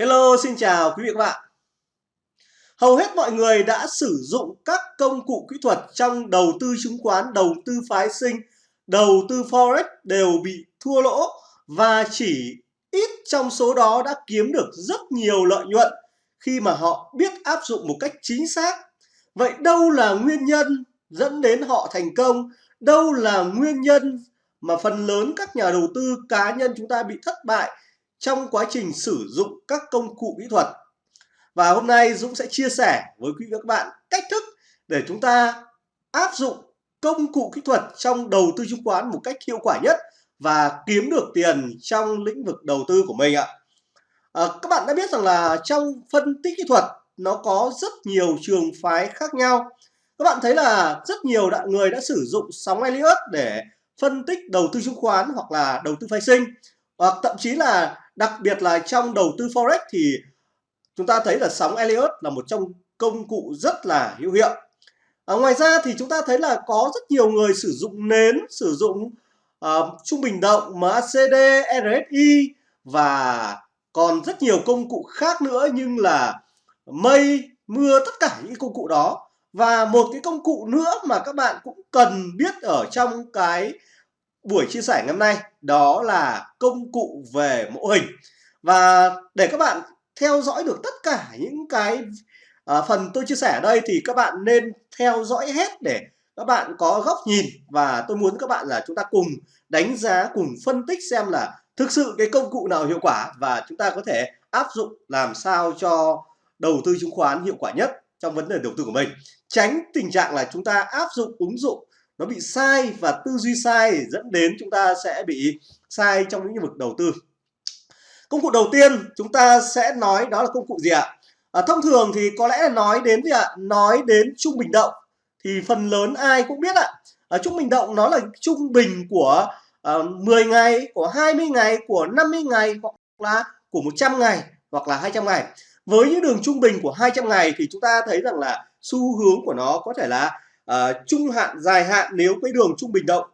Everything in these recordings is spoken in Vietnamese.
Hello, xin chào quý vị và các bạn. Hầu hết mọi người đã sử dụng các công cụ kỹ thuật trong đầu tư chứng khoán, đầu tư phái sinh, đầu tư forex đều bị thua lỗ và chỉ ít trong số đó đã kiếm được rất nhiều lợi nhuận khi mà họ biết áp dụng một cách chính xác. Vậy đâu là nguyên nhân dẫn đến họ thành công? Đâu là nguyên nhân mà phần lớn các nhà đầu tư cá nhân chúng ta bị thất bại trong quá trình sử dụng các công cụ kỹ thuật. Và hôm nay Dũng sẽ chia sẻ với quý vị và các bạn cách thức để chúng ta áp dụng công cụ kỹ thuật trong đầu tư chứng khoán một cách hiệu quả nhất và kiếm được tiền trong lĩnh vực đầu tư của mình ạ. À, các bạn đã biết rằng là trong phân tích kỹ thuật nó có rất nhiều trường phái khác nhau. Các bạn thấy là rất nhiều đại người đã sử dụng sóng Elliott để phân tích đầu tư chứng khoán hoặc là đầu tư phái sinh hoặc thậm chí là đặc biệt là trong đầu tư forex thì chúng ta thấy là sóng Elliott là một trong công cụ rất là hữu hiệu. À, ngoài ra thì chúng ta thấy là có rất nhiều người sử dụng nến sử dụng uh, trung bình động MACD RSI và còn rất nhiều công cụ khác nữa nhưng là mây mưa tất cả những công cụ đó. Và một cái công cụ nữa mà các bạn cũng cần biết ở trong cái buổi chia sẻ ngày hôm nay đó là công cụ về mẫu hình. Và để các bạn theo dõi được tất cả những cái à, phần tôi chia sẻ ở đây thì các bạn nên theo dõi hết để các bạn có góc nhìn. Và tôi muốn các bạn là chúng ta cùng đánh giá cùng phân tích xem là thực sự cái công cụ nào hiệu quả và chúng ta có thể áp dụng làm sao cho đầu tư chứng khoán hiệu quả nhất trong vấn đề đầu tư của mình. Tránh tình trạng là chúng ta áp dụng ứng dụng nó bị sai và tư duy sai dẫn đến chúng ta sẽ bị sai trong những lĩnh vực đầu tư. Công cụ đầu tiên chúng ta sẽ nói đó là công cụ gì ạ? À, thông thường thì có lẽ là nói đến gì ạ? Nói đến trung bình động. Thì phần lớn ai cũng biết ạ. À, trung bình động nó là trung bình của à, 10 ngày của 20 ngày của 50 ngày hoặc là của 100 ngày hoặc là 200 ngày. Với những đường trung bình của 200 ngày thì chúng ta thấy rằng là xu hướng của nó có thể là uh, trung hạn dài hạn nếu cái đường trung bình động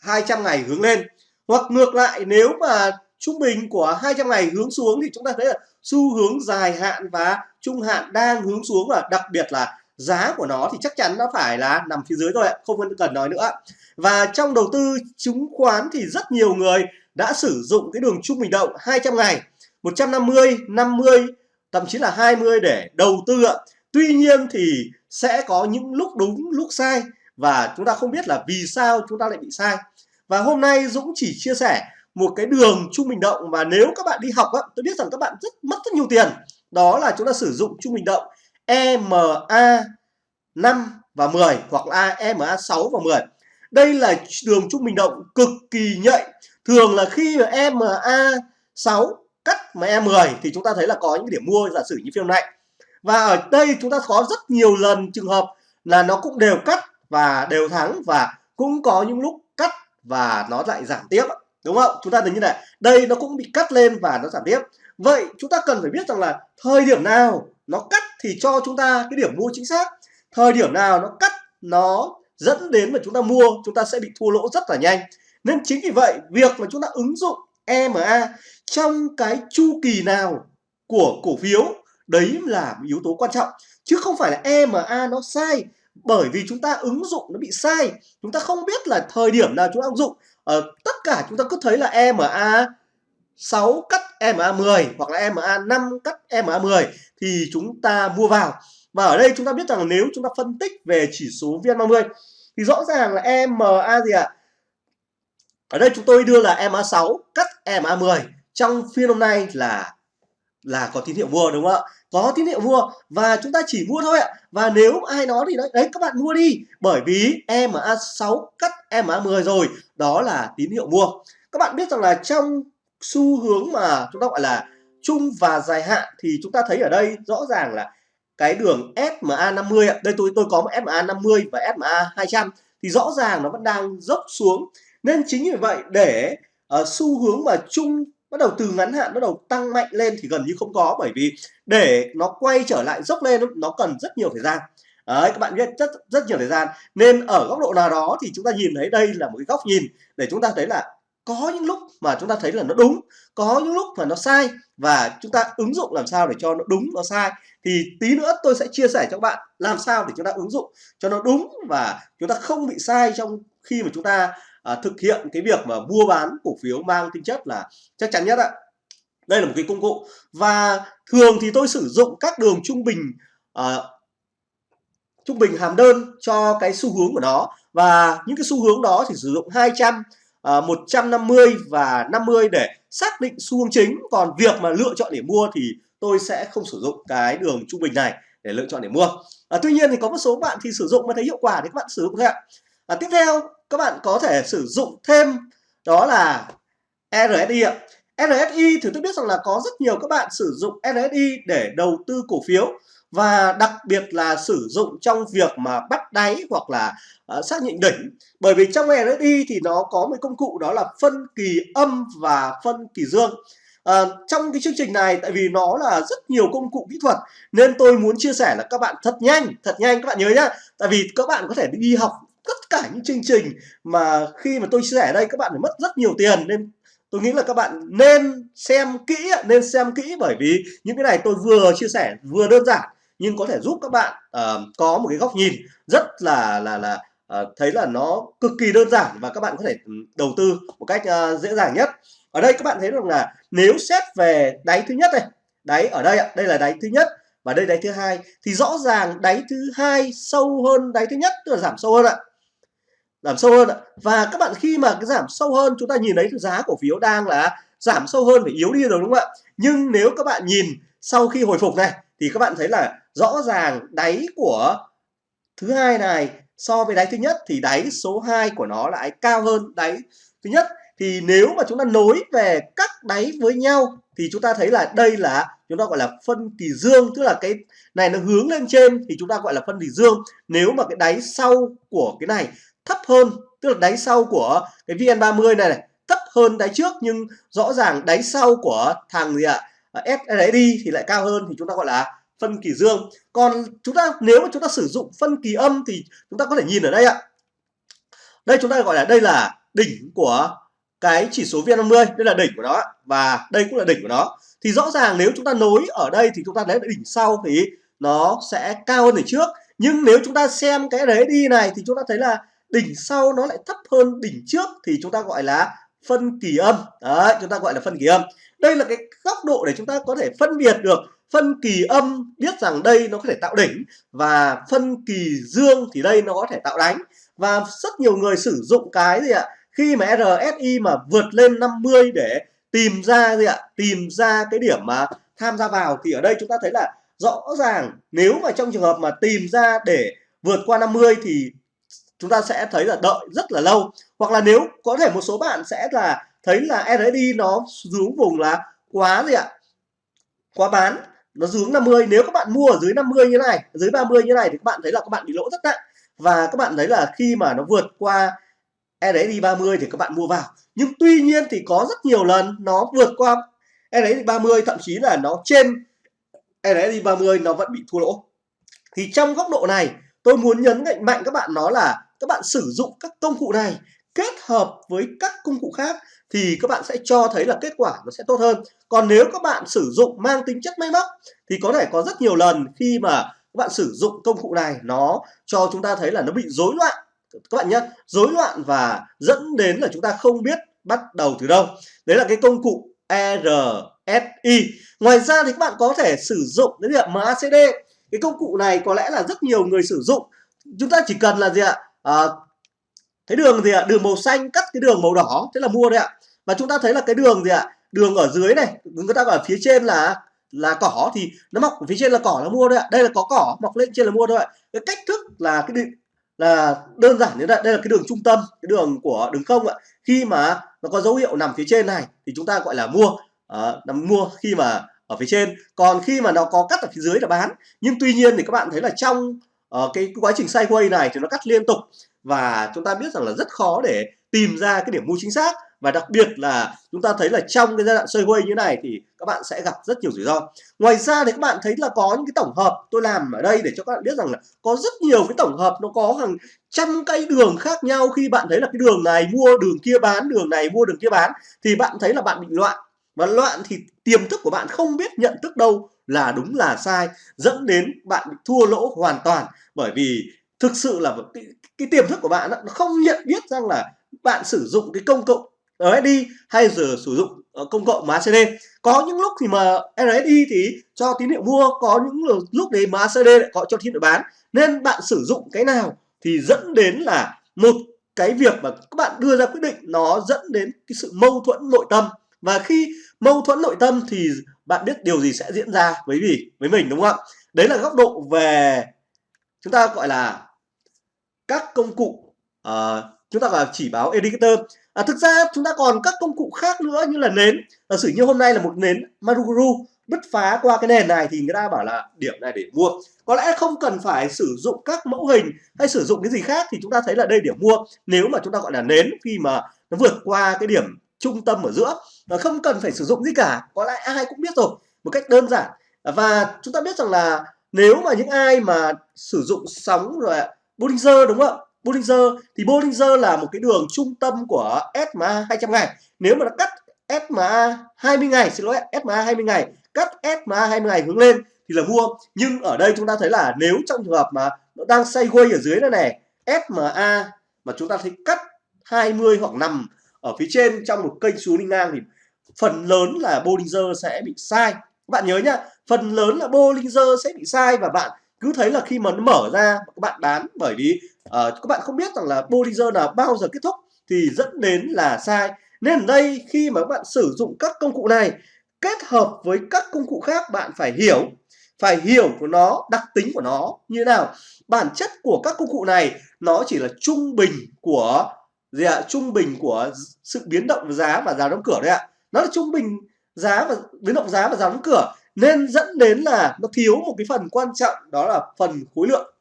200 ngày hướng lên. Hoặc ngược lại nếu mà trung bình của 200 ngày hướng xuống thì chúng ta thấy là xu hướng dài hạn và trung hạn đang hướng xuống và đặc biệt là giá của nó thì chắc chắn nó phải là nằm phía dưới thôi ạ không cần nói nữa. Và trong đầu tư chứng khoán thì rất nhiều người đã sử dụng cái đường trung bình động 200 ngày 150 50 thậm chí là 20 để đầu tư ạ tuy nhiên thì sẽ có những lúc đúng lúc sai và chúng ta không biết là vì sao chúng ta lại bị sai. Và hôm nay Dũng chỉ chia sẻ một cái đường trung bình động mà nếu các bạn đi học á, tôi biết rằng các bạn rất mất rất nhiều tiền. Đó là chúng ta sử dụng trung bình động EMA 5 và 10 hoặc là EMA 6 và 10 đây là đường trung bình động cực kỳ nhạy. Thường là khi mà EMA 6 cắt mà E10 thì chúng ta thấy là có những điểm mua giả sử như phiên này và ở đây chúng ta có rất nhiều lần trường hợp là nó cũng đều cắt và đều thắng và cũng có những lúc cắt và nó lại giảm tiếp đúng không? Chúng ta thấy như này, đây nó cũng bị cắt lên và nó giảm tiếp. Vậy chúng ta cần phải biết rằng là thời điểm nào nó cắt thì cho chúng ta cái điểm mua chính xác. Thời điểm nào nó cắt, nó dẫn đến mà chúng ta mua, chúng ta sẽ bị thua lỗ rất là nhanh. Nên chính vì vậy, việc mà chúng ta ứng dụng EMA trong cái chu kỳ nào của cổ phiếu đấy là một yếu tố quan trọng, chứ không phải là EMA nó sai bởi vì chúng ta ứng dụng nó bị sai. Chúng ta không biết là thời điểm nào chúng ta ứng dụng. Ở tất cả chúng ta cứ thấy là EMA 6 cắt EMA 10 hoặc là EMA 5 cắt EMA 10 thì chúng ta mua vào. Và ở đây chúng ta biết rằng nếu chúng ta phân tích về chỉ số VN30 thì rõ ràng là EMA gì ạ? À? ở đây chúng tôi đưa là EMA 6 cắt EMA 10 trong phiên hôm nay là là có tín hiệu mua đúng không ạ? Có tín hiệu mua và chúng ta chỉ mua thôi ạ. Và nếu ai nói thì nói đấy các bạn mua đi bởi vì EMA 6 cắt EMA 10 rồi đó là tín hiệu mua các bạn biết rằng là trong xu hướng mà chúng ta gọi là chung và dài hạn thì chúng ta thấy ở đây rõ ràng là cái đường SMA 50 ạ. Đây tôi tôi có một SMA 50 và SMA 200 thì rõ ràng nó vẫn đang dốc xuống. Nên chính vì vậy để uh, xu hướng mà chung bắt đầu từ ngắn hạn bắt đầu tăng mạnh lên thì gần như không có bởi vì để nó quay trở lại dốc lên nó cần rất nhiều thời gian. Đấy, các bạn biết rất rất nhiều thời gian. Nên ở góc độ nào đó thì chúng ta nhìn thấy đây là một cái góc nhìn để chúng ta thấy là có những lúc mà chúng ta thấy là nó đúng có những lúc mà nó sai và chúng ta ứng dụng làm sao để cho nó đúng nó sai. Thì tí nữa tôi sẽ chia sẻ cho các bạn làm sao để chúng ta ứng dụng cho nó đúng và chúng ta không bị sai trong khi mà chúng ta à, thực hiện cái việc mà mua bán cổ phiếu mang tính chất là chắc chắn nhất ạ. Đây là một cái công cụ. Và thường thì tôi sử dụng các đường trung bình à, trung bình hàm đơn cho cái xu hướng của nó. Và những cái xu hướng đó thì sử dụng 200 à, 150 và 50 để xác định xu hướng chính. Còn việc mà lựa chọn để mua thì tôi sẽ không sử dụng cái đường trung bình này để lựa chọn để mua. À, tuy nhiên thì có một số bạn thì sử dụng mà thấy hiệu quả thì các bạn sử dụng thôi ạ. À, tiếp theo các bạn có thể sử dụng thêm đó là RSI ạ. RSI thì tôi biết rằng là có rất nhiều các bạn sử dụng RSI để đầu tư cổ phiếu và đặc biệt là sử dụng trong việc mà bắt đáy hoặc là uh, xác nhận đỉnh. Bởi vì trong RSI thì nó có một công cụ đó là phân kỳ âm và phân kỳ dương. À, trong cái chương trình này tại vì nó là rất nhiều công cụ kỹ thuật nên tôi muốn chia sẻ là các bạn thật nhanh thật nhanh các bạn nhớ nhá. Tại vì các bạn có thể đi học tất cả những chương trình mà khi mà tôi chia sẻ ở đây các bạn phải mất rất nhiều tiền. Nên tôi nghĩ là các bạn nên xem kỹ nên xem kỹ bởi vì những cái này tôi vừa chia sẻ vừa đơn giản nhưng có thể giúp các bạn uh, có một cái góc nhìn rất là là là uh, thấy là nó cực kỳ đơn giản và các bạn có thể ừ, đầu tư một cách uh, dễ dàng nhất. Ở đây các bạn thấy rằng là nếu xét về đáy thứ nhất này đáy ở đây ạ đây là đáy thứ nhất và đây đáy thứ hai thì rõ ràng đáy thứ hai sâu hơn đáy thứ nhất tức là giảm sâu hơn ạ giảm sâu hơn ạ. Và các bạn khi mà cái giảm sâu hơn, chúng ta nhìn thấy giá cổ phiếu đang là giảm sâu hơn, phải yếu đi rồi, đúng không ạ? Nhưng nếu các bạn nhìn sau khi hồi phục này, thì các bạn thấy là rõ ràng đáy của thứ hai này so với đáy thứ nhất, thì đáy số 2 của nó lại cao hơn đáy thứ nhất. Thì nếu mà chúng ta nối về các đáy với nhau, thì chúng ta thấy là đây là chúng ta gọi là phân kỳ dương. Tức là cái này nó hướng lên trên, thì chúng ta gọi là phân kỳ dương. Nếu mà cái đáy sau của cái này thấp hơn tức là đáy sau của cái VN30 này, này thấp hơn đáy trước nhưng rõ ràng đáy sau của thằng gì ạ? À, SRD thì lại cao hơn thì chúng ta gọi là phân kỳ dương. Còn chúng ta nếu mà chúng ta sử dụng phân kỳ âm thì chúng ta có thể nhìn ở đây ạ. Đây chúng ta gọi là đây là đỉnh của cái chỉ số VN50 đây là đỉnh của nó và đây cũng là đỉnh của nó. Thì rõ ràng nếu chúng ta nối ở đây thì chúng ta lấy đỉnh sau thì nó sẽ cao hơn đỉnh trước. Nhưng nếu chúng ta xem cái đấy đi này thì chúng ta thấy là đỉnh sau nó lại thấp hơn đỉnh trước thì chúng ta gọi là phân kỳ âm. Đấy, chúng ta gọi là phân kỳ âm. Đây là cái góc độ để chúng ta có thể phân biệt được phân kỳ âm, biết rằng đây nó có thể tạo đỉnh và phân kỳ dương thì đây nó có thể tạo đánh. Và rất nhiều người sử dụng cái gì ạ? Khi mà RSI mà vượt lên 50 để tìm ra gì ạ? Tìm ra cái điểm mà tham gia vào thì ở đây chúng ta thấy là rõ ràng nếu mà trong trường hợp mà tìm ra để vượt qua 50 thì chúng ta sẽ thấy là đợi rất là lâu. Hoặc là nếu có thể một số bạn sẽ là thấy là RSI nó xuống vùng là quá gì ạ? Quá bán, nó xuống 50 nếu các bạn mua ở dưới 50 như này, dưới 30 như này thì các bạn thấy là các bạn bị lỗ rất nặng. Và các bạn thấy là khi mà nó vượt qua RSI 30 thì các bạn mua vào. Nhưng tuy nhiên thì có rất nhiều lần nó vượt qua RSI 30 thậm chí là nó trên RSI 30 nó vẫn bị thua lỗ. Thì trong góc độ này, tôi muốn nhấn mạnh mạnh các bạn nó là các bạn sử dụng các công cụ này kết hợp với các công cụ khác thì các bạn sẽ cho thấy là kết quả nó sẽ tốt hơn. Còn nếu các bạn sử dụng mang tính chất máy móc thì có thể có rất nhiều lần khi mà các bạn sử dụng công cụ này nó cho chúng ta thấy là nó bị rối loạn. Các bạn nhé rối loạn và dẫn đến là chúng ta không biết bắt đầu từ đâu. Đấy là cái công cụ RSI ngoài ra thì các bạn có thể sử dụng đến là MACD cái công cụ này có lẽ là rất nhiều người sử dụng. Chúng ta chỉ cần là gì ạ? À, cái đường gì ạ đường màu xanh cắt cái đường màu đỏ thế là mua đấy ạ. Và chúng ta thấy là cái đường gì ạ đường ở dưới này người ta ở phía trên là là cỏ thì nó mọc ở phía trên là cỏ là mua đấy ạ. Đây là có cỏ mọc lên trên là mua thôi ạ. Cái cách thức là cái định là đơn giản như vậy đây là cái đường trung tâm cái đường của đường không ạ. Khi mà nó có dấu hiệu nằm phía trên này thì chúng ta gọi là mua. À, nằm mua khi mà ở phía trên. Còn khi mà nó có cắt ở phía dưới là bán. Nhưng tuy nhiên thì các bạn thấy là trong uh, cái quá trình sideways này thì nó cắt liên tục và chúng ta biết rằng là rất khó để tìm ra cái điểm mua chính xác và đặc biệt là chúng ta thấy là trong cái giai đoạn sideways như này thì các bạn sẽ gặp rất nhiều rủi ro. Ngoài ra thì các bạn thấy là có những cái tổng hợp tôi làm ở đây để cho các bạn biết rằng là có rất nhiều cái tổng hợp nó có hàng trăm cây đường khác nhau. Khi bạn thấy là cái đường này mua đường kia bán đường này mua đường kia bán thì bạn thấy là bạn bị loạn. Và loạn thì tiềm thức của bạn không biết nhận thức đâu là đúng là sai dẫn đến bạn bị thua lỗ hoàn toàn bởi vì thực sự là cái, cái tiềm thức của bạn nó không nhận biết rằng là bạn sử dụng cái công cụ RSI hay giờ sử dụng ờ, công cộng MACD có những lúc thì mà RSI thì cho tín hiệu mua có những lúc đấy MACD lại có cho tín hiệu bán. Nên bạn sử dụng cái nào thì dẫn đến là một cái việc mà các bạn đưa ra quyết định nó dẫn đến cái sự mâu thuẫn nội tâm. Và khi mâu thuẫn nội tâm thì bạn biết điều gì sẽ diễn ra với gì với mình đúng không ạ? Đấy là góc độ về chúng ta gọi là các công cụ uh, chúng ta gọi là chỉ báo indicator à, thực ra chúng ta còn các công cụ khác nữa như là nến. Giả sử như hôm nay là một nến Maruguru bứt phá qua cái nền này thì người ta bảo là điểm này để mua. Có lẽ không cần phải sử dụng các mẫu hình hay sử dụng cái gì khác thì chúng ta thấy là đây điểm mua. Nếu mà chúng ta gọi là nến khi mà nó vượt qua cái điểm trung tâm ở giữa và không cần phải sử dụng gì cả có lẽ ai cũng biết rồi. Một cách đơn giản. Và chúng ta biết rằng là nếu mà những ai mà sử dụng sóng rồi Bollinger, đúng không ạ? Bollinger, thì Bollinger là một cái đường trung tâm của SMA 200 ngày. Nếu mà nó cắt SMA 20 ngày, xin lỗi SMA 20 ngày, cắt SMA 20 ngày hướng lên thì là mua nhưng ở đây chúng ta thấy là nếu trong trường hợp mà nó đang sideways ở dưới này này SMA mà chúng ta thấy cắt 20 hoặc nằm ở phía trên trong một kênh xuống đi ngang thì phần lớn là Bollinger sẽ bị sai. Các bạn nhớ nhá phần lớn là Bollinger sẽ bị sai và bạn cứ thấy là khi mà nó mở ra các bạn bán bởi vì uh, các bạn không biết rằng là Bollinger là bao giờ kết thúc thì dẫn đến là sai. Nên ở đây khi mà các bạn sử dụng các công cụ này kết hợp với các công cụ khác bạn phải hiểu phải hiểu của nó đặc tính của nó như thế nào. Bản chất của các công cụ này nó chỉ là trung bình của gì ạ? Trung bình của sự biến động giá và giá đóng cửa đấy ạ. Nó là trung bình giá và biến động giá và giá đóng cửa nên dẫn đến là nó thiếu một cái phần quan trọng đó là phần khối lượng.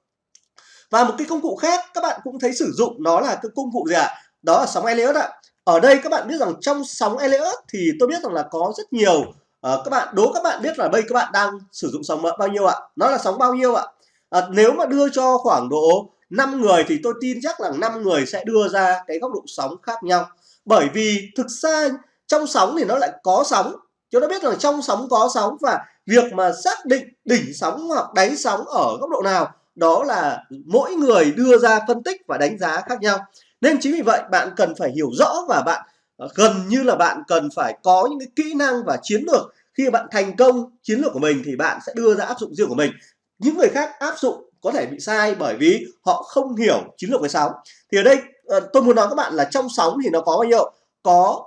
Và một cái công cụ khác các bạn cũng thấy sử dụng đó là cái công cụ gì ạ? Đó là sóng Elliott ạ. Ở đây các bạn biết rằng trong sóng Elliott thì tôi biết rằng là có rất nhiều uh, các bạn đố các bạn biết là đây các bạn đang sử dụng sóng bao nhiêu ạ? Nó là sóng bao nhiêu ạ? À, nếu mà đưa cho khoảng độ 5 người thì tôi tin chắc là 5 người sẽ đưa ra cái góc độ sóng khác nhau. Bởi vì thực ra trong sóng thì nó lại có sóng chúng ta biết rằng trong sóng có sóng và việc mà xác định đỉnh sóng hoặc đáy sóng ở góc độ nào, đó là mỗi người đưa ra phân tích và đánh giá khác nhau. Nên chính vì vậy, bạn cần phải hiểu rõ và bạn ờ, gần như là bạn cần phải có những cái kỹ năng và chiến lược. Khi bạn thành công chiến lược của mình thì bạn sẽ đưa ra áp dụng riêng của mình. Những người khác áp dụng có thể bị sai bởi vì họ không hiểu chiến lược về sóng. Thì ở đây ờ, tôi muốn nói các bạn là trong sóng thì nó có bao nhiêu? Có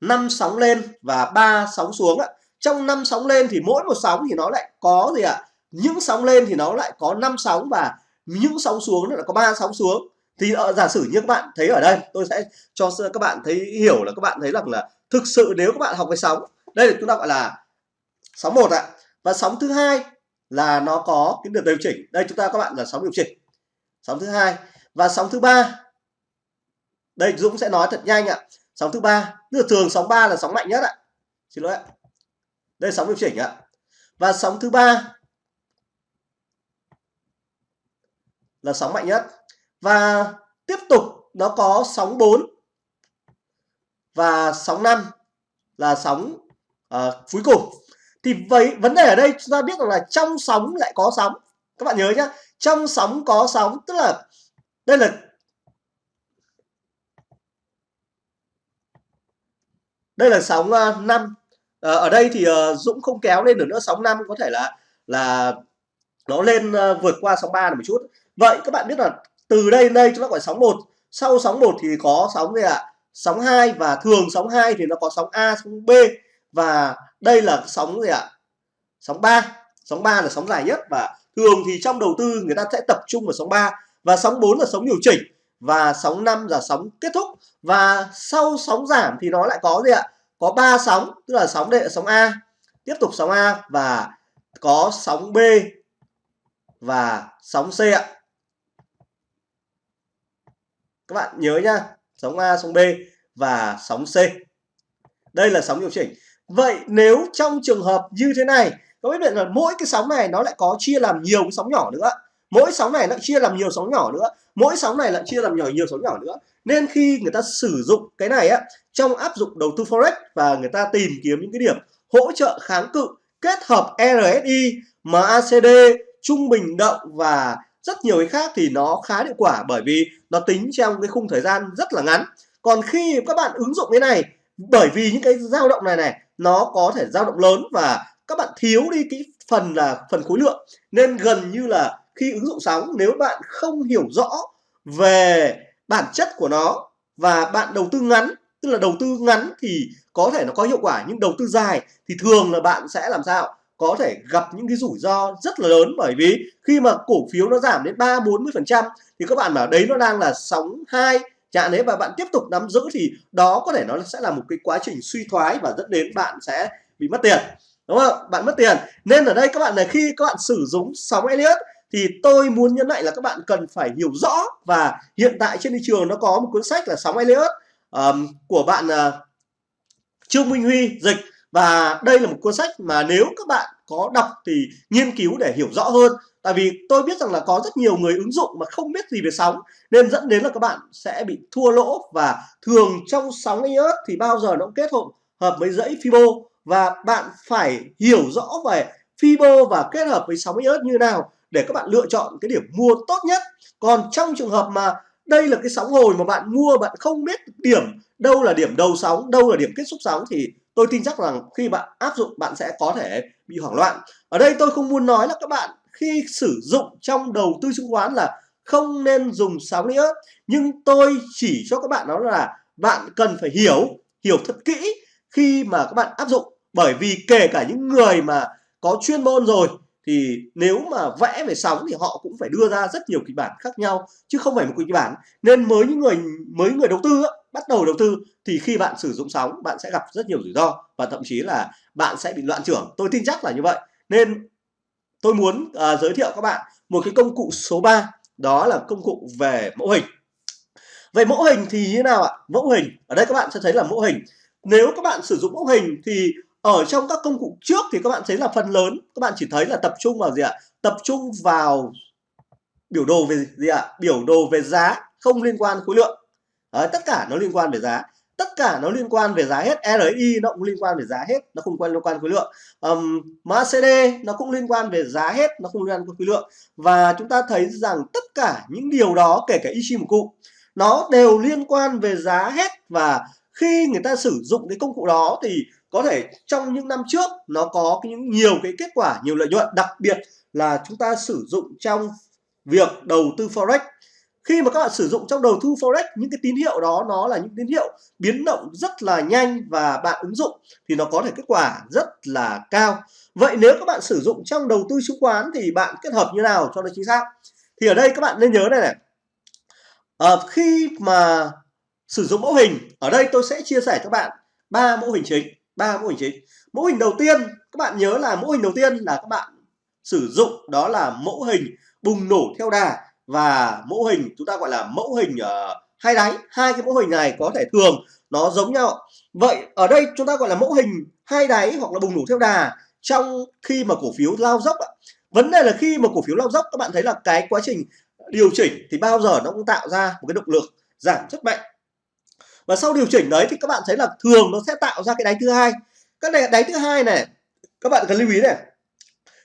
5 sóng lên và ba sóng xuống ạ. Trong năm sóng lên thì mỗi một sóng thì nó lại có gì ạ? Những sóng lên thì nó lại có 5 sóng và những sóng xuống nó lại có ba sóng xuống. Thì ở, giả sử như các bạn thấy ở đây tôi sẽ cho các bạn thấy hiểu là các bạn thấy rằng là thực sự nếu các bạn học về sóng đây là chúng ta gọi là sóng một ạ. Và sóng thứ hai là nó có cái được điều chỉnh. Đây chúng ta các bạn là sóng điều chỉnh. Sóng thứ hai và sóng thứ ba. Đây Dũng sẽ nói thật nhanh ạ sóng thứ ba. Tức là thường sóng 3 là sóng mạnh nhất ạ. Xin lỗi ạ. Đây sóng điều chỉnh ạ. Và sóng thứ ba là sóng mạnh nhất. Và tiếp tục nó có sóng 4 và sóng 5 là sóng uh, cuối cùng. Thì vậy vấn đề ở đây chúng ta biết rằng là trong sóng lại có sóng. Các bạn nhớ nhá. Trong sóng có sóng tức là đây là đây là sóng uh, 5 à, ở đây thì uh, Dũng không kéo lên được nữa sóng 5 có thể là là nó lên uh, vượt qua sóng 3 một chút. Vậy các bạn biết là từ đây đến đây chúng ta gọi sóng 1 sau sóng 1 thì có sóng gì ạ? À? sóng 2 và thường sóng 2 thì nó có sóng A sóng B và đây là sóng gì ạ? À? sóng 3 sóng 3 là sóng dài nhất và thường thì trong đầu tư người ta sẽ tập trung vào sóng 3 và sóng 4 là sóng điều chỉnh và sóng 5 là sóng kết thúc. Và sau sóng giảm thì nó lại có gì ạ? Có ba sóng, tức là sóng đệ, sóng A. Tiếp tục sóng A và có sóng B và sóng C ạ. Các bạn nhớ nhá, sóng A, sóng B và sóng C. Đây là sóng điều chỉnh. Vậy nếu trong trường hợp như thế này, có biết là mỗi cái sóng này nó lại có chia làm nhiều cái sóng nhỏ nữa? Mỗi sóng này lại chia làm nhiều sóng nhỏ nữa. Mỗi sóng này lại chia làm nhỏ nhiều sóng nhỏ nữa. Nên khi người ta sử dụng cái này á trong áp dụng đầu tư forex và người ta tìm kiếm những cái điểm hỗ trợ kháng cự kết hợp RSI, MACD, trung bình động và rất nhiều cái khác thì nó khá hiệu quả bởi vì nó tính trong cái khung thời gian rất là ngắn. Còn khi các bạn ứng dụng cái này bởi vì những cái dao động này này nó có thể dao động lớn và các bạn thiếu đi cái phần là phần khối lượng. Nên gần như là khi ứng dụng sóng nếu bạn không hiểu rõ về bản chất của nó và bạn đầu tư ngắn, tức là đầu tư ngắn thì có thể nó có hiệu quả, nhưng đầu tư dài thì thường là bạn sẽ làm sao? Có thể gặp những cái rủi ro rất là lớn bởi vì khi mà cổ phiếu nó giảm đến 3 40 phần trăm thì các bạn bảo đấy nó đang là sóng hai. Chạm đấy và bạn tiếp tục nắm giữ thì đó có thể nó sẽ là một cái quá trình suy thoái và dẫn đến bạn sẽ bị mất tiền. Đúng không? Bạn mất tiền. Nên ở đây các bạn là khi các bạn sử dụng sóng Elliott thì tôi muốn nhấn mạnh là các bạn cần phải hiểu rõ và hiện tại trên thị trường nó có một cuốn sách là sóng Elliott um, của bạn uh, Trương Minh Huy dịch. Và đây là một cuốn sách mà nếu các bạn có đọc thì nghiên cứu để hiểu rõ hơn. Tại vì tôi biết rằng là có rất nhiều người ứng dụng mà không biết gì về sóng nên dẫn đến là các bạn sẽ bị thua lỗ. Và thường trong sóng iOS thì bao giờ nó cũng kết hợp hợp với dãy Fibo. Và bạn phải hiểu rõ về Fibo và kết hợp với sóng iOS như nào để các bạn lựa chọn cái điểm mua tốt nhất. Còn trong trường hợp mà đây là cái sóng hồi mà bạn mua, bạn không biết điểm đâu là điểm đầu sóng, đâu là điểm kết thúc sóng, thì tôi tin chắc rằng khi bạn áp dụng, bạn sẽ có thể bị hoảng loạn. Ở đây tôi không muốn nói là các bạn khi sử dụng trong đầu tư chứng khoán là không nên dùng sóng nữa. Nhưng tôi chỉ cho các bạn đó là bạn cần phải hiểu hiểu thật kỹ khi mà các bạn áp dụng. Bởi vì kể cả những người mà có chuyên môn rồi thì nếu mà vẽ về sóng thì họ cũng phải đưa ra rất nhiều kịch bản khác nhau chứ không phải một kịch bản. Nên mới những người mới người đầu tư bắt đầu đầu tư thì khi bạn sử dụng sóng bạn sẽ gặp rất nhiều rủi ro và thậm chí là bạn sẽ bị loạn trưởng. Tôi tin chắc là như vậy. Nên tôi muốn uh, giới thiệu các bạn một cái công cụ số 3 đó là công cụ về mẫu hình. Về mẫu hình thì như nào ạ? Mẫu hình. Ở đây các bạn sẽ thấy là mẫu hình. Nếu các bạn sử dụng mẫu hình thì ở trong các công cụ trước thì các bạn thấy là phần lớn các bạn chỉ thấy là tập trung vào gì ạ? Tập trung vào biểu đồ về gì ạ? Biểu đồ về giá không liên quan khối lượng. Đấy, tất cả nó liên quan về giá. Tất cả nó liên quan về giá hết. RSI nó cũng liên quan về giá hết nó không quan liên quan khối lượng. Um, MACD nó cũng liên quan về giá hết nó không liên quan khối lượng. Và chúng ta thấy rằng tất cả những điều đó kể cả Ichimoku nó đều liên quan về giá hết. Và khi người ta sử dụng cái công cụ đó thì có thể trong những năm trước nó có những nhiều cái kết quả nhiều lợi nhuận. Đặc biệt là chúng ta sử dụng trong việc đầu tư forex. Khi mà các bạn sử dụng trong đầu tư forex những cái tín hiệu đó nó là những tín hiệu biến động rất là nhanh và bạn ứng dụng thì nó có thể kết quả rất là cao. Vậy nếu các bạn sử dụng trong đầu tư chứng khoán thì bạn kết hợp như nào cho nó chính xác? Thì ở đây các bạn nên nhớ đây này. À, khi mà sử dụng mẫu hình ở đây tôi sẽ chia sẻ cho bạn ba mẫu hình chính ba mô hình chính. Mô hình đầu tiên các bạn nhớ là mô hình đầu tiên là các bạn sử dụng đó là mẫu hình bùng nổ theo đà và mẫu hình chúng ta gọi là mẫu hình uh, hai đáy. Hai cái mẫu hình này có thể thường nó giống nhau. Vậy ở đây chúng ta gọi là mẫu hình hai đáy hoặc là bùng nổ theo đà trong khi mà cổ phiếu lao dốc vấn đề là khi mà cổ phiếu lao dốc các bạn thấy là cái quá trình điều chỉnh thì bao giờ nó cũng tạo ra một cái động lực giảm rất mạnh và sau điều chỉnh đấy thì các bạn thấy là thường nó sẽ tạo ra cái đáy thứ hai. Cái đáy thứ hai này các bạn cần lưu ý này.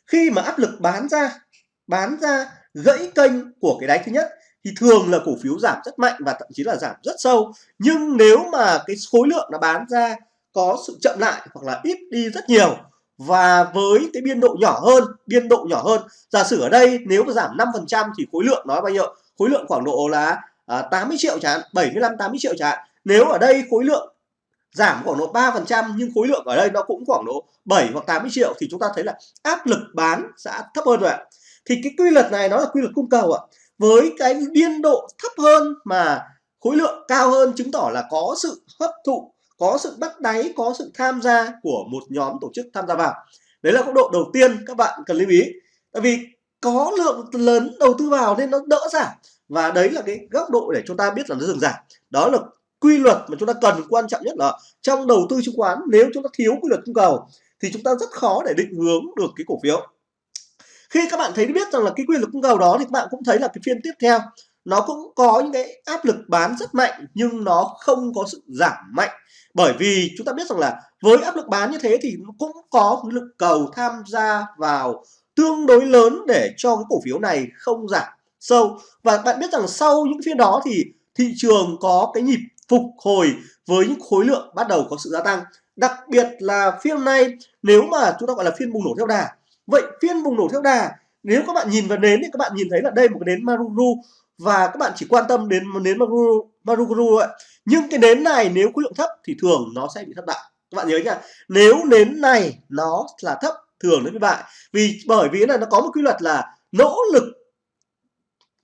Khi mà áp lực bán ra bán ra gãy kênh của cái đáy thứ nhất thì thường là cổ phiếu giảm rất mạnh và thậm chí là giảm rất sâu. Nhưng nếu mà cái khối lượng nó bán ra có sự chậm lại hoặc là ít đi rất nhiều và với cái biên độ nhỏ hơn biên độ nhỏ hơn giả sử ở đây nếu mà giảm 5% thì khối lượng nó bao nhiêu? Khối lượng khoảng độ là à, 80 triệu chẳng hạn 75 80 triệu chẳng hạn nếu ở đây khối lượng giảm khoảng độ 3% nhưng khối lượng ở đây nó cũng khoảng độ 7 hoặc 80 triệu, thì chúng ta thấy là áp lực bán sẽ thấp hơn rồi ạ. Thì cái quy luật này nó là quy luật cung cầu ạ. Với cái biên độ thấp hơn mà khối lượng cao hơn chứng tỏ là có sự hấp thụ, có sự bắt đáy, có sự tham gia của một nhóm tổ chức tham gia vào. Đấy là góc độ đầu tiên các bạn cần lưu ý. Tại vì có lượng lớn đầu tư vào nên nó đỡ giảm. Và đấy là cái góc độ để chúng ta biết là nó dừng giảm. Đó là quy luật mà chúng ta cần, quan trọng nhất là trong đầu tư chứng khoán, nếu chúng ta thiếu quy luật cung cầu thì chúng ta rất khó để định hướng được cái cổ phiếu. Khi các bạn thấy biết rằng là cái quy luật cung cầu đó thì các bạn cũng thấy là cái phiên tiếp theo, nó cũng có những cái áp lực bán rất mạnh nhưng nó không có sự giảm mạnh. Bởi vì chúng ta biết rằng là với áp lực bán như thế thì nó cũng có lực cầu tham gia vào tương đối lớn để cho cái cổ phiếu này không giảm sâu. Và bạn biết rằng sau những phiên đó thì thị trường có cái nhịp phục hồi với những khối lượng bắt đầu có sự gia tăng. Đặc biệt là phiên này nếu mà chúng ta gọi là phiên bùng nổ theo đà vậy phiên bùng nổ theo đà nếu các bạn nhìn vào nến thì các bạn nhìn thấy là đây một cái nến Maruru và các bạn chỉ quan tâm đến nến Maruru, Maruru ấy. nhưng cái nến này nếu khối lượng thấp thì thường nó sẽ bị thất bại. Các bạn nhớ nha nếu nến này nó là thấp thường nó bị bại. Vì bởi vì là nó có một quy luật là nỗ lực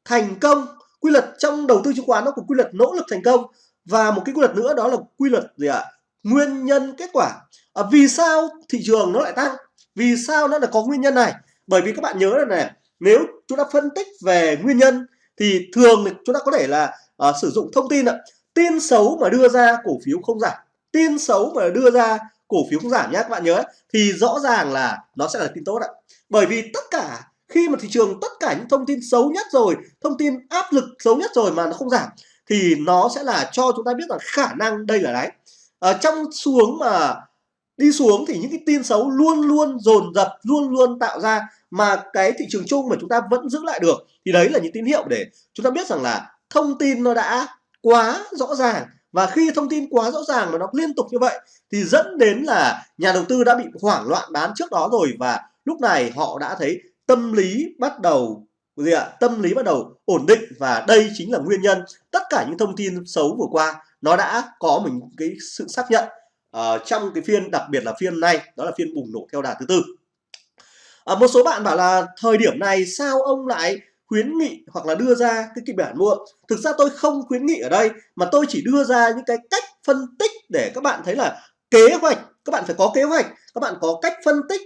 thành công. Quy luật trong đầu tư chứng khoán nó có quy luật nỗ lực thành công và một cái quy luật nữa đó là quy luật gì ạ? Nguyên nhân kết quả. À, vì sao thị trường nó lại tăng? Vì sao nó lại có nguyên nhân này? Bởi vì các bạn nhớ là này nếu chúng ta phân tích về nguyên nhân thì thường chúng ta có thể là à, sử dụng thông tin ạ. Tin xấu mà đưa ra cổ phiếu không giảm. Tin xấu mà đưa ra cổ phiếu không giảm nhé các bạn nhớ. Thì rõ ràng là nó sẽ là tin tốt ạ. Bởi vì tất cả khi mà thị trường tất cả những thông tin xấu nhất rồi thông tin áp lực xấu nhất rồi mà nó không giảm thì nó sẽ là cho chúng ta biết rằng khả năng đây là đáy. Ở trong xuống mà đi xuống thì những cái tin xấu luôn luôn dồn dập, luôn luôn tạo ra mà cái thị trường chung mà chúng ta vẫn giữ lại được thì đấy là những tín hiệu để chúng ta biết rằng là thông tin nó đã quá rõ ràng. Và khi thông tin quá rõ ràng mà nó liên tục như vậy thì dẫn đến là nhà đầu tư đã bị hoảng loạn bán trước đó rồi và lúc này họ đã thấy tâm lý bắt đầu gì ạ tâm lý bắt đầu ổn định và đây chính là nguyên nhân tất cả những thông tin xấu vừa qua nó đã có mình cái sự xác nhận uh, trong cái phiên đặc biệt là phiên này đó là phiên bùng nổ theo đà thứ tư. Uh, một số bạn bảo là thời điểm này sao ông lại khuyến nghị hoặc là đưa ra cái kịch bản mua? Thực ra tôi không khuyến nghị ở đây mà tôi chỉ đưa ra những cái cách phân tích để các bạn thấy là kế hoạch các bạn phải có kế hoạch các bạn có cách phân tích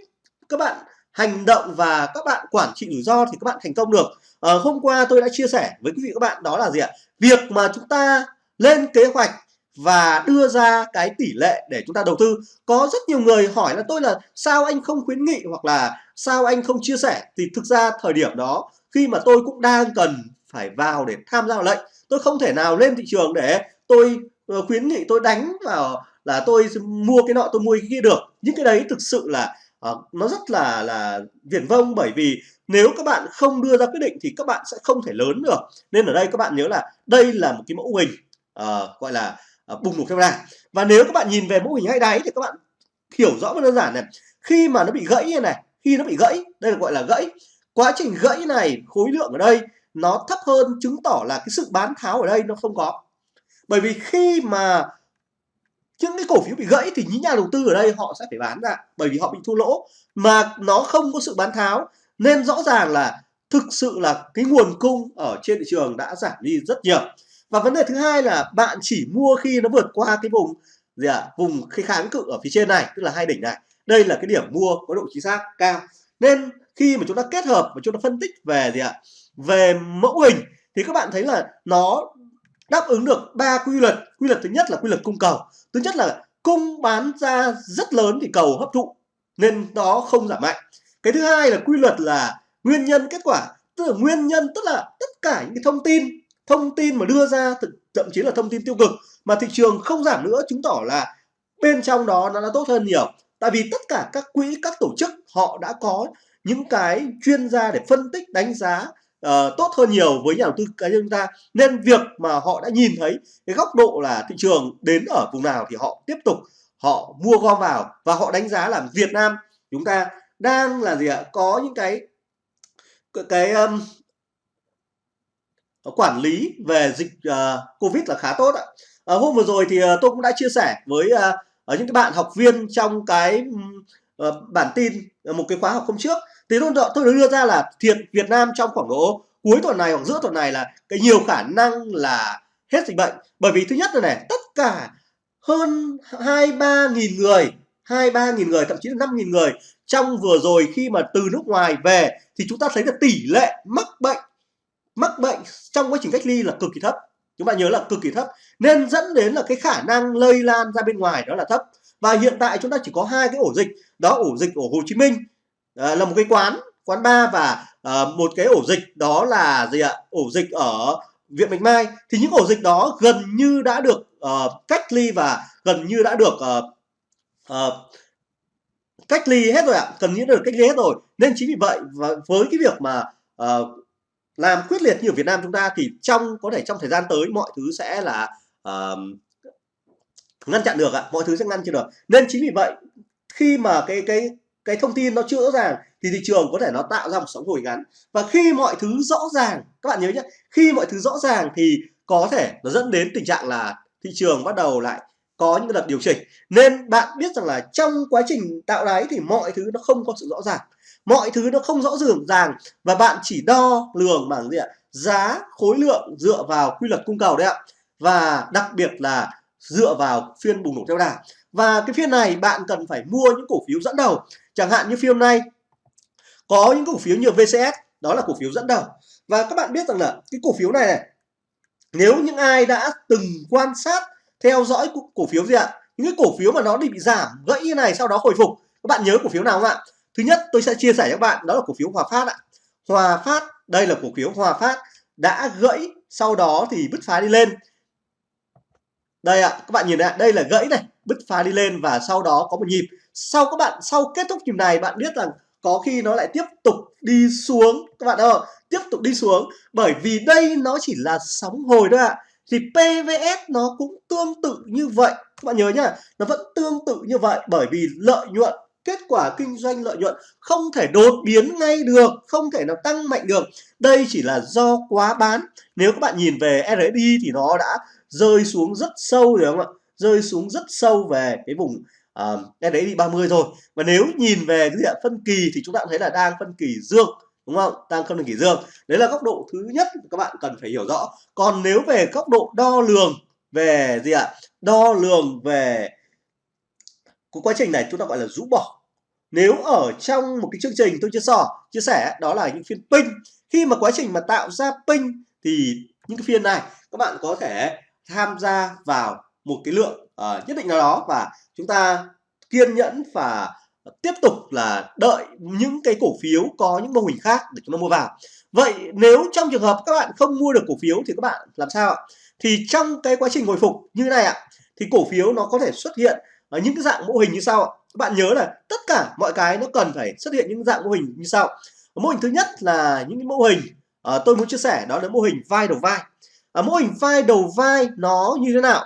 các bạn hành động và các bạn quản trị rủi ro thì các bạn thành công được. À, hôm qua tôi đã chia sẻ với quý vị các bạn đó là gì ạ? Việc mà chúng ta lên kế hoạch và đưa ra cái tỷ lệ để chúng ta đầu tư. Có rất nhiều người hỏi là tôi là sao anh không khuyến nghị hoặc là sao anh không chia sẻ? Thì thực ra thời điểm đó khi mà tôi cũng đang cần phải vào để tham gia vào lệnh tôi không thể nào lên thị trường để tôi ờ, khuyến nghị tôi đánh vào là tôi mua cái nọ tôi mua cái kia được. Những cái đấy thực sự là à, nó rất là là viển vông bởi vì nếu các bạn không đưa ra quyết định thì các bạn sẽ không thể lớn được. Nên ở đây các bạn nhớ là đây là một cái mẫu hình à, gọi là à, bùng nổ camera và nếu các bạn nhìn về mẫu hình hai đáy thì các bạn hiểu rõ và đơn giản này. Khi mà nó bị gãy như này khi nó bị gãy đây là gọi là gãy. Quá trình gãy này khối lượng ở đây nó thấp hơn chứng tỏ là cái sự bán tháo ở đây nó không có. Bởi vì khi mà những cái cổ phiếu bị gãy thì những nhà đầu tư ở đây họ sẽ phải bán ra bởi vì họ bị thua lỗ. Mà nó không có sự bán tháo nên rõ ràng là thực sự là cái nguồn cung ở trên thị trường đã giảm đi rất nhiều. Và vấn đề thứ hai là bạn chỉ mua khi nó vượt qua cái vùng gì ạ? À, vùng cái kháng cự ở phía trên này tức là hai đỉnh này. Đây là cái điểm mua có độ chính xác cao. Nên khi mà chúng ta kết hợp và chúng ta phân tích về gì ạ? Về mẫu hình thì các bạn thấy là nó đáp ứng được ba quy luật. Quy luật thứ nhất là quy luật cung cầu. Thứ nhất là cung bán ra rất lớn thì cầu hấp thụ, nên nó không giảm mạnh. Cái thứ hai là quy luật là nguyên nhân kết quả. Tức là nguyên nhân, tức là tất cả những cái thông tin thông tin mà đưa ra thậm chí là thông tin tiêu cực mà thị trường không giảm nữa, chứng tỏ là bên trong đó nó đã tốt hơn nhiều. Tại vì tất cả các quỹ, các tổ chức họ đã có những cái chuyên gia để phân tích, đánh giá uh, tốt hơn nhiều với nhà đầu tư cá nhân chúng ta. Nên việc mà họ đã nhìn thấy cái góc độ là thị trường đến ở vùng nào thì họ tiếp tục họ mua gom vào và họ đánh giá là Việt Nam chúng ta đang là gì ạ? Có những cái cái um, quản lý về dịch uh, Covid là khá tốt ạ. Uh, hôm vừa rồi thì uh, tôi cũng đã chia sẻ với uh, ở những cái bạn học viên trong cái uh, bản tin một cái khóa học hôm trước thì tôi tôi đưa ra là thiệt Việt Nam trong khoảng độ cuối tuần này hoặc giữa tuần này là cái nhiều khả năng là hết dịch bệnh. Bởi vì thứ nhất là này, tất cả hơn hai ba nghìn người, hai ba nghìn người, thậm chí là năm nghìn người trong vừa rồi khi mà từ nước ngoài về thì chúng ta thấy là tỷ lệ mắc bệnh mắc bệnh trong quá trình cách ly là cực kỳ thấp. Chúng bạn nhớ là cực kỳ thấp. Nên dẫn đến là cái khả năng lây lan ra bên ngoài đó là thấp. Và hiện tại chúng ta chỉ có hai cái ổ dịch, đó ổ dịch ở Hồ Chí Minh à, là một cái quán quán bar và à, một cái ổ dịch đó là gì ạ? Ổ dịch ở viện Bạch Mai. Thì những ổ dịch đó gần như đã được uh, cách ly và gần như đã được uh, uh, cách ly hết rồi ạ gần như đã được cách ly hết rồi. Nên chính vì vậy và với cái việc mà uh, làm quyết liệt như ở Việt Nam chúng ta thì trong có thể trong thời gian tới mọi thứ sẽ là uh, ngăn chặn được ạ mọi thứ sẽ ngăn chặn được. Nên chính vì vậy khi mà cái cái cái thông tin nó chưa rõ ràng thì thị trường có thể nó tạo ra một sóng hồi ngắn. Và khi mọi thứ rõ ràng, các bạn nhớ nhé, khi mọi thứ rõ ràng thì có thể nó dẫn đến tình trạng là thị trường bắt đầu lại có những đợt điều chỉnh. Nên bạn biết rằng là trong quá trình tạo đáy thì mọi thứ nó không có sự rõ ràng. Mọi thứ nó không rõ ràng và bạn chỉ đo lường bằng gì ạ? Giá khối lượng dựa vào quy luật cung cầu đấy ạ. Và đặc biệt là dựa vào phiên bùng nổ theo đà. Và cái phiên này bạn cần phải mua những cổ phiếu dẫn đầu chẳng hạn như phiên nay có những cổ phiếu như VCS đó là cổ phiếu dẫn đầu. Và các bạn biết rằng là cái cổ phiếu này này, nếu những ai đã từng quan sát, theo dõi cổ phiếu gì ạ? Những cái cổ phiếu mà nó bị giảm, gãy như này, sau đó hồi phục. Các bạn nhớ cổ phiếu nào không ạ? Thứ nhất, tôi sẽ chia sẻ cho các bạn, đó là cổ phiếu Hòa Phát ạ. Hòa Phát, đây là cổ phiếu Hòa Phát, đã gãy, sau đó thì bứt phá đi lên. Đây ạ, các bạn nhìn này đây là gãy này, bứt phá đi lên và sau đó có một nhịp sau các bạn, sau kết thúc nhịp này, bạn biết rằng có khi nó lại tiếp tục đi xuống. Các bạn ơi, tiếp tục đi xuống. Bởi vì đây nó chỉ là sóng hồi thôi ạ. Thì PVS nó cũng tương tự như vậy. Các bạn nhớ nhá, nó vẫn tương tự như vậy. Bởi vì lợi nhuận, kết quả kinh doanh lợi nhuận không thể đột biến ngay được, không thể nào tăng mạnh được. Đây chỉ là do quá bán. Nếu các bạn nhìn về RSI thì nó đã rơi xuống rất sâu rồi không ạ? Rơi xuống rất sâu về cái vùng uh, RSI 30 rồi và nếu nhìn về cái diện phân kỳ thì chúng ta thấy là đang phân kỳ dương đúng không? Đang phân kỳ dương. Đấy là góc độ thứ nhất các bạn cần phải hiểu rõ. Còn nếu về góc độ đo lường về gì ạ? Đo lường về cái quá trình này chúng ta gọi là rũ bỏ. Nếu ở trong một cái chương trình tôi chia sẻ chia sẻ đó là những phiên pin. Khi mà quá trình mà tạo ra pin thì những cái phiên này các bạn có thể tham gia vào một cái lượng uh, nhất định nào đó và chúng ta kiên nhẫn và tiếp tục là đợi những cái cổ phiếu có những mô hình khác để chúng ta mua vào. Vậy nếu trong trường hợp các bạn không mua được cổ phiếu thì các bạn làm sao ạ? Thì trong cái quá trình hồi phục như thế này ạ thì cổ phiếu nó có thể xuất hiện ở những cái dạng mô hình như sau ạ. Các bạn nhớ là tất cả mọi cái nó cần phải xuất hiện những dạng mô hình như sau. Mô hình thứ nhất là những cái mô hình uh, tôi muốn chia sẻ đó là mô hình vai đầu vai. Uh, mô hình vai đầu vai nó như thế nào?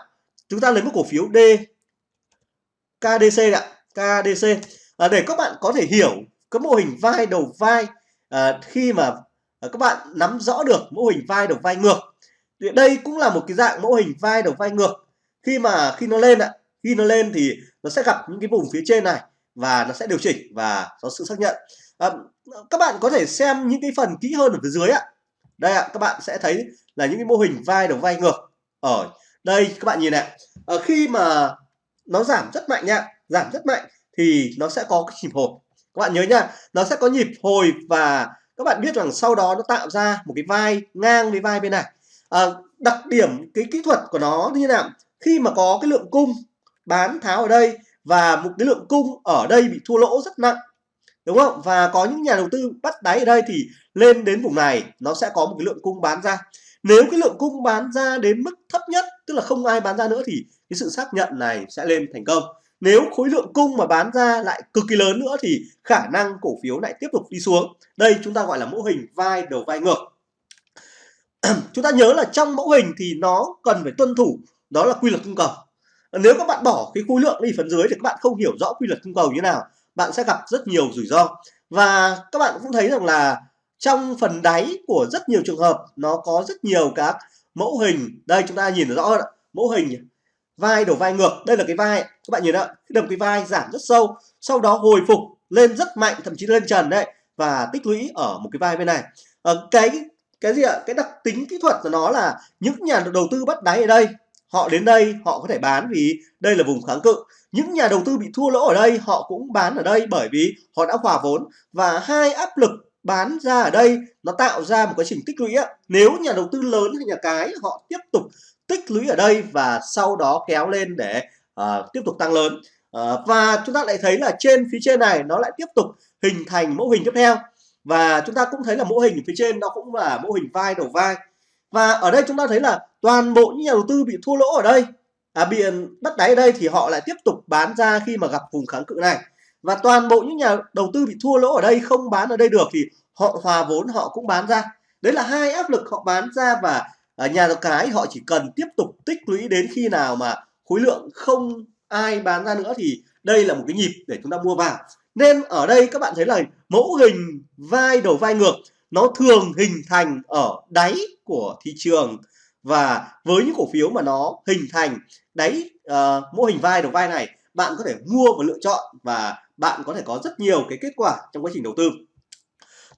Chúng ta lấy một cổ phiếu D KDC ạ KDC à, để các bạn có thể hiểu cái mô hình vai đầu vai à, khi mà à, các bạn nắm rõ được mô hình vai đầu vai ngược thì đây cũng là một cái dạng mô hình vai đầu vai ngược. Khi mà khi nó lên ạ khi nó lên thì nó sẽ gặp những cái vùng phía trên này và nó sẽ điều chỉnh và có sự xác nhận. À, các bạn có thể xem những cái phần kỹ hơn ở phía dưới ạ. Đây ạ các bạn sẽ thấy là những cái mô hình vai đầu vai ngược ở đây các bạn nhìn này. Ở khi mà nó giảm rất mạnh nha giảm rất mạnh thì nó sẽ có cái nhịp hồi. Các bạn nhớ nha nó sẽ có nhịp hồi và các bạn biết rằng sau đó nó tạo ra một cái vai ngang với vai bên này. À, đặc điểm cái kỹ thuật của nó như thế nào? Khi mà có cái lượng cung bán tháo ở đây và một cái lượng cung ở đây bị thua lỗ rất nặng đúng không? Và có những nhà đầu tư bắt đáy ở đây thì lên đến vùng này nó sẽ có một cái lượng cung bán ra nếu cái lượng cung bán ra đến mức thấp nhất, tức là không ai bán ra nữa thì cái sự xác nhận này sẽ lên thành công. Nếu khối lượng cung mà bán ra lại cực kỳ lớn nữa thì khả năng cổ phiếu lại tiếp tục đi xuống. Đây chúng ta gọi là mẫu hình vai đầu vai ngược. Chúng ta nhớ là trong mẫu hình thì nó cần phải tuân thủ, đó là quy luật cung cầu. Nếu các bạn bỏ cái khối lượng đi phần dưới thì các bạn không hiểu rõ quy luật cung cầu như nào, bạn sẽ gặp rất nhiều rủi ro. Và các bạn cũng thấy rằng là trong phần đáy của rất nhiều trường hợp nó có rất nhiều các mẫu hình. Đây chúng ta nhìn rõ mẫu hình vai đổ vai ngược đây là cái vai các bạn nhìn ạ đầm cái vai giảm rất sâu sau đó hồi phục lên rất mạnh thậm chí lên trần đấy và tích lũy ở một cái vai bên này. À, cái cái gì ạ? Cái đặc tính kỹ thuật của nó là những nhà đầu tư bắt đáy ở đây họ đến đây họ có thể bán vì đây là vùng kháng cự. Những nhà đầu tư bị thua lỗ ở đây họ cũng bán ở đây bởi vì họ đã hòa vốn và hai áp lực bán ra ở đây nó tạo ra một quá trình tích lũy á. Nếu nhà đầu tư lớn hay nhà cái họ tiếp tục tích lũy ở đây và sau đó kéo lên để uh, tiếp tục tăng lớn. Uh, và chúng ta lại thấy là trên phía trên này nó lại tiếp tục hình thành mẫu hình tiếp theo. Và chúng ta cũng thấy là mẫu hình phía trên nó cũng là mẫu hình vai đầu vai. Và ở đây chúng ta thấy là toàn bộ những nhà đầu tư bị thua lỗ ở đây à, bị ừ, bắt đáy ở đây thì họ lại tiếp tục bán ra khi mà gặp vùng kháng cự này và toàn bộ những nhà đầu tư bị thua lỗ ở đây không bán ở đây được thì họ hòa vốn họ cũng bán ra. Đấy là hai áp lực họ bán ra và ở nhà cái họ chỉ cần tiếp tục tích lũy đến khi nào mà khối lượng không ai bán ra nữa thì đây là một cái nhịp để chúng ta mua vào. Nên ở đây các bạn thấy là mẫu hình vai đầu vai ngược nó thường hình thành ở đáy của thị trường. Và với những cổ phiếu mà nó hình thành đáy uh, mô hình vai đầu vai này bạn có thể mua và lựa chọn và bạn có thể có rất nhiều cái kết quả trong quá trình đầu tư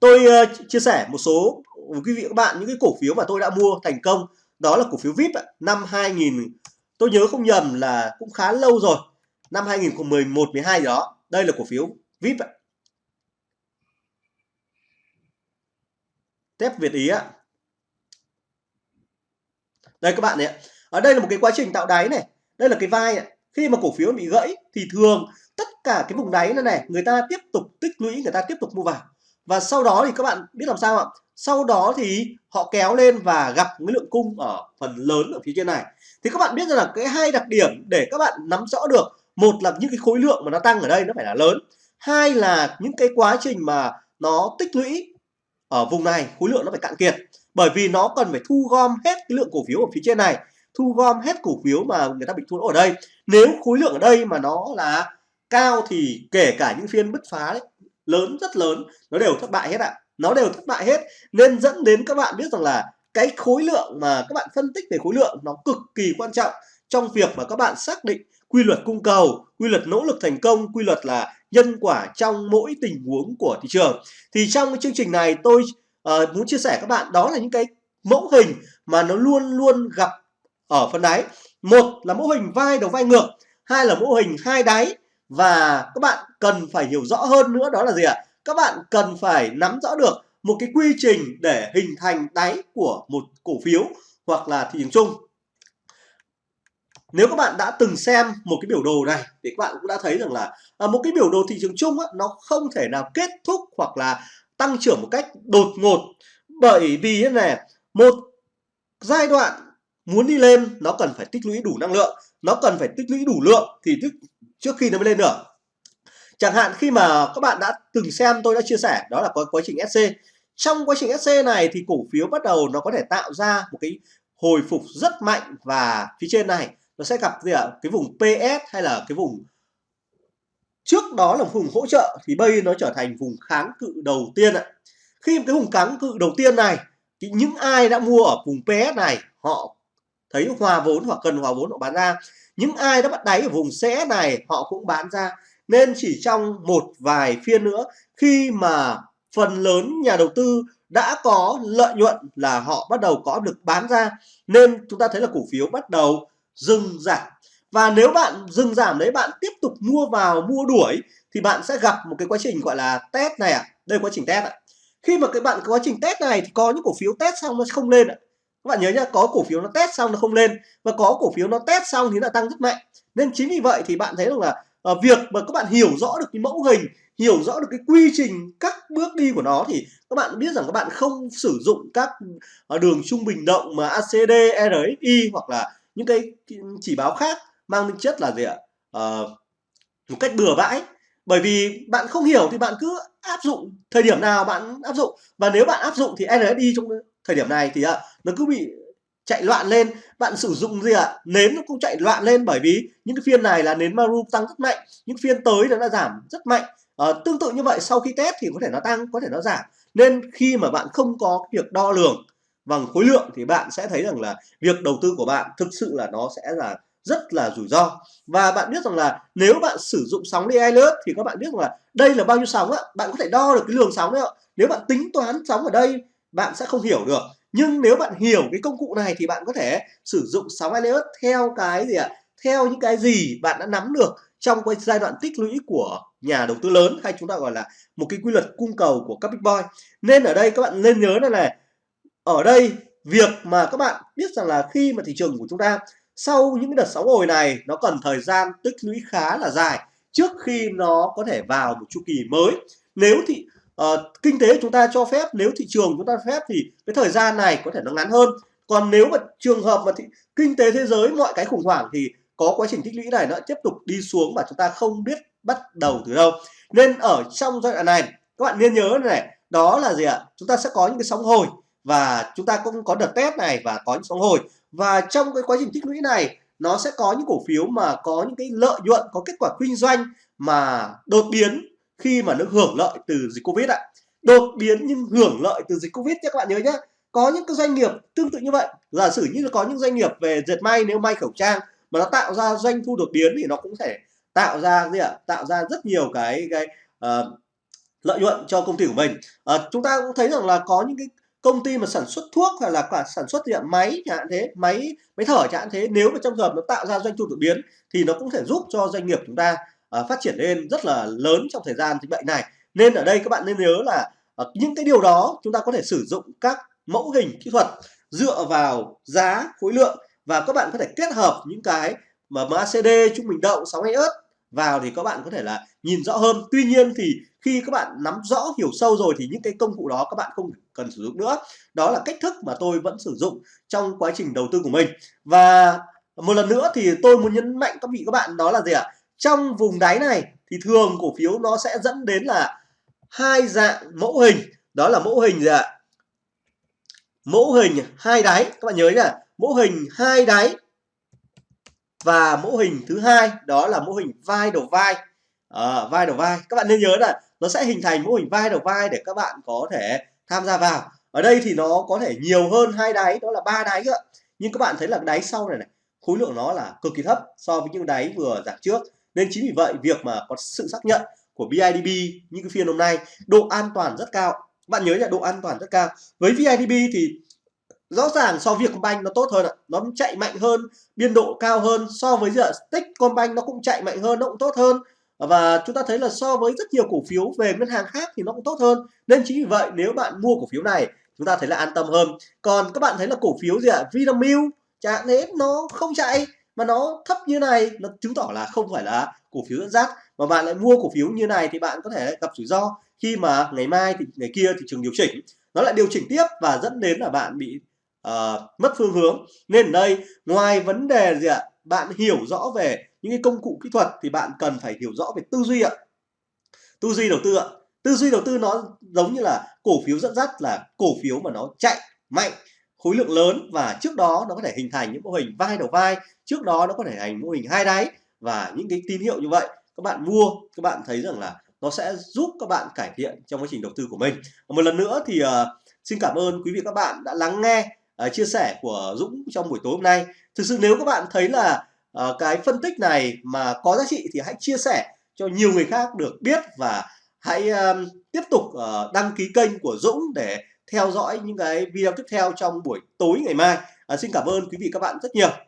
tôi uh, chia sẻ một số quý vị các bạn những cái cổ phiếu mà tôi đã mua thành công đó là cổ phiếu VIP năm 2000 tôi nhớ không nhầm là cũng khá lâu rồi năm 2011 12 đó đây là cổ phiếu VIP ạ. Tép Việt Ý ạ. Đây các bạn này Ở đây là một cái quá trình tạo đáy này. Đây là cái vai này. Khi mà cổ phiếu bị gãy thì thường tất cả cái vùng đáy này này người ta tiếp tục tích lũy, người ta tiếp tục mua vào. Và sau đó thì các bạn biết làm sao ạ? Sau đó thì họ kéo lên và gặp cái lượng cung ở phần lớn ở phía trên này. Thì các bạn biết rằng là cái hai đặc điểm để các bạn nắm rõ được một là những cái khối lượng mà nó tăng ở đây nó phải là lớn hai là những cái quá trình mà nó tích lũy ở vùng này khối lượng nó phải cạn kiệt bởi vì nó cần phải thu gom hết cái lượng cổ phiếu ở phía trên này thu gom hết cổ phiếu mà người ta bị thua lỗ ở đây nếu khối lượng ở đây mà nó là cao thì kể cả những phiên bứt phá đấy, lớn rất lớn nó đều thất bại hết ạ. Nó đều thất bại hết nên dẫn đến các bạn biết rằng là cái khối lượng mà các bạn phân tích về khối lượng nó cực kỳ quan trọng trong việc mà các bạn xác định quy luật cung cầu quy luật nỗ lực thành công quy luật là nhân quả trong mỗi tình huống của thị trường. Thì trong cái chương trình này tôi uh, muốn chia sẻ các bạn đó là những cái mẫu hình mà nó luôn luôn gặp ở phần đáy. Một là mẫu hình vai đầu vai ngược hai là mẫu hình hai đáy và các bạn cần phải hiểu rõ hơn nữa đó là gì ạ? À? các bạn cần phải nắm rõ được một cái quy trình để hình thành đáy của một cổ phiếu hoặc là thị trường chung. Nếu các bạn đã từng xem một cái biểu đồ này thì các bạn cũng đã thấy rằng là à, một cái biểu đồ thị trường chung á, nó không thể nào kết thúc hoặc là tăng trưởng một cách đột ngột. Bởi vì thế này một giai đoạn muốn đi lên nó cần phải tích lũy đủ năng lượng. Nó cần phải tích lũy đủ lượng thì trước khi nó mới lên được chẳng hạn khi mà các bạn đã từng xem tôi đã chia sẻ, đó là quá trình SC trong quá trình SC này thì cổ phiếu bắt đầu nó có thể tạo ra một cái hồi phục rất mạnh và phía trên này nó sẽ gặp gì ạ? Cái vùng PS hay là cái vùng trước đó là vùng hỗ trợ thì bây nó trở thành vùng kháng cự đầu tiên ạ. Khi cái vùng kháng cự đầu tiên này, thì những ai đã mua ở vùng PS này, họ thấy hòa vốn hoặc cần, hòa vốn họ bán ra những ai đã bắt đáy ở vùng sẽ này, họ cũng bán ra nên chỉ trong một vài phiên nữa, khi mà phần lớn nhà đầu tư đã có lợi nhuận là họ bắt đầu có được bán ra, nên chúng ta thấy là cổ phiếu bắt đầu dừng giảm và nếu bạn dừng giảm đấy, bạn tiếp tục mua vào, mua đuổi, thì bạn sẽ gặp một cái quá trình gọi là test này ạ à. đây quá trình test ạ à. khi mà các bạn có quá trình test này thì có những cổ phiếu test xong nó không lên ạ à các bạn nhớ nhá có cổ phiếu nó test xong nó không lên. Và có cổ phiếu nó test xong thì nó tăng rất mạnh. Nên chính vì vậy thì bạn thấy rằng là uh, việc mà các bạn hiểu rõ được cái mẫu hình hiểu rõ được cái quy trình các bước đi của nó thì các bạn biết rằng các bạn không sử dụng các ờ, đường trung bình động mà ACD, RSI hoặc là những cái chỉ báo khác mang tính chất là gì ạ? À, một cách bừa bãi. Bởi vì bạn không hiểu thì bạn cứ áp dụng thời điểm nào bạn áp dụng. Và nếu bạn áp dụng thì RSI trong thời điểm này thì à, nó cứ bị chạy loạn lên. Bạn sử dụng gì ạ? À? nến nó cũng chạy loạn lên bởi vì những cái phiên này là nến maru tăng rất mạnh những phiên tới nó đã giảm rất mạnh. À, tương tự như vậy sau khi test thì có thể nó tăng có thể nó giảm. Nên khi mà bạn không có việc đo lường bằng khối lượng thì bạn sẽ thấy rằng là việc đầu tư của bạn thực sự là nó sẽ là rất là rủi ro. Và bạn biết rằng là nếu bạn sử dụng sóng đi lớp thì các bạn biết rằng là đây là bao nhiêu sóng á bạn có thể đo được cái lượng sóng đấy ạ. Nếu bạn tính toán sóng ở đây bạn sẽ không hiểu được. Nhưng nếu bạn hiểu cái công cụ này thì bạn có thể sử dụng sóng Elliott theo cái gì ạ? Theo những cái gì bạn đã nắm được trong cái giai đoạn tích lũy của nhà đầu tư lớn hay chúng ta gọi là một cái quy luật cung cầu của các big boy. Nên ở đây các bạn nên nhớ này này, ở đây việc mà các bạn biết rằng là khi mà thị trường của chúng ta sau những đợt sóng hồi này, nó cần thời gian tích lũy khá là dài trước khi nó có thể vào một chu kỳ mới. Nếu thì uh, kinh tế chúng ta cho phép nếu thị trường chúng ta phép thì cái thời gian này có thể nó ngắn hơn. Còn nếu mà trường hợp mà thị, kinh tế thế giới mọi cái khủng hoảng thì có quá trình tích lũy này nó tiếp tục đi xuống và chúng ta không biết bắt đầu từ đâu. Nên ở trong giai đoạn này các bạn nên nhớ này đó là gì ạ? Chúng ta sẽ có những cái sóng hồi và chúng ta cũng có đợt test này và có những sóng hồi. Và trong cái quá trình tích lũy này nó sẽ có những cổ phiếu mà có những cái lợi nhuận có kết quả kinh doanh mà đột biến khi mà nó hưởng lợi từ dịch covid ạ. Đột biến nhưng hưởng lợi từ dịch covid nhé các bạn nhớ nhé có những cái doanh nghiệp tương tự như vậy. Giả sử như là có những doanh nghiệp về dệt may nếu may khẩu trang mà nó tạo ra doanh thu đột biến thì nó cũng thể tạo ra gì ạ? Tạo ra rất nhiều cái cái uh, lợi nhuận cho công ty của mình. Uh, chúng ta cũng thấy rằng là có những cái công ty mà sản xuất thuốc hay là cả sản xuất điện máy chẳng hạn thế máy máy thở chẳng hạn thế nếu mà trong trường hợp nó tạo ra doanh thu đột biến thì nó cũng thể giúp cho doanh nghiệp chúng ta uh, phát triển lên rất là lớn trong thời gian dịch bệnh này. Nên ở đây các bạn nên nhớ là uh, những cái điều đó chúng ta có thể sử dụng các mẫu hình kỹ thuật dựa vào giá khối lượng và các bạn có thể kết hợp những cái mà MACD trung bình động 62 ớt vào thì các bạn có thể là nhìn rõ hơn. Tuy nhiên thì khi các bạn nắm rõ hiểu sâu rồi thì những cái công cụ đó các bạn không cần sử dụng nữa. Đó là cách thức mà tôi vẫn sử dụng trong quá trình đầu tư của mình. Và một lần nữa thì tôi muốn nhấn mạnh các vị các bạn đó là gì ạ? Trong vùng đáy này thì thường cổ phiếu nó sẽ dẫn đến là hai dạng mẫu hình. Đó là mẫu hình gì ạ? Mẫu hình hai đáy. Các bạn nhớ nhá mẫu hình hai đáy và mẫu hình thứ hai đó là mẫu hình vai đầu vai. À, vai đầu vai. Các bạn nên nhớ là nó sẽ hình thành mẫu hình vai đầu vai để các bạn có thể tham gia vào. Ở đây thì nó có thể nhiều hơn hai đáy đó là ba đáy cơ nhưng các bạn thấy là đáy sau này này khối lượng nó là cực kỳ thấp so với những đáy vừa giảm trước nên chính vì vậy, việc mà có sự xác nhận của BIDB như cái phiên hôm nay, độ an toàn rất cao. Bạn nhớ là độ an toàn rất cao. Với BIDB thì rõ ràng so với Vietcombank nó tốt hơn ạ. Nó chạy mạnh hơn, biên độ cao hơn. So với giờ Techcombank nó cũng chạy mạnh hơn, nó cũng tốt hơn. Và chúng ta thấy là so với rất nhiều cổ phiếu về ngân hàng khác thì nó cũng tốt hơn. Nên chính vì vậy, nếu bạn mua cổ phiếu này, chúng ta thấy là an tâm hơn. Còn các bạn thấy là cổ phiếu gì ạ? Vinamilk chẳng thế, nó không chạy mà nó thấp như này nó chứng tỏ là không phải là cổ phiếu dẫn dắt. Mà bạn lại mua cổ phiếu như này thì bạn có thể gặp rủi ro. Khi mà ngày mai thì ngày kia thị trường điều chỉnh nó lại điều chỉnh tiếp và dẫn đến là bạn bị uh, mất phương hướng. Nên ở đây ngoài vấn đề gì ạ? Bạn hiểu rõ về những cái công cụ kỹ thuật thì bạn cần phải hiểu rõ về tư duy ạ. Tư duy đầu tư ạ. Tư duy đầu tư nó giống như là cổ phiếu dẫn dắt là cổ phiếu mà nó chạy mạnh khối lượng lớn và trước đó nó có thể hình thành những mô hình vai đầu vai trước đó nó có thể thành mô hình hai đáy và những cái tín hiệu như vậy các bạn mua các bạn thấy rằng là nó sẽ giúp các bạn cải thiện trong quá trình đầu tư của mình. Một lần nữa thì uh, xin cảm ơn quý vị các bạn đã lắng nghe uh, chia sẻ của Dũng trong buổi tối hôm nay. Thực sự nếu các bạn thấy là uh, cái phân tích này mà có giá trị thì hãy chia sẻ cho nhiều người khác được biết và hãy uh, tiếp tục uh, đăng ký kênh của Dũng để theo dõi những cái video tiếp theo trong buổi tối ngày mai. À, xin cảm ơn quý vị các bạn rất nhiều.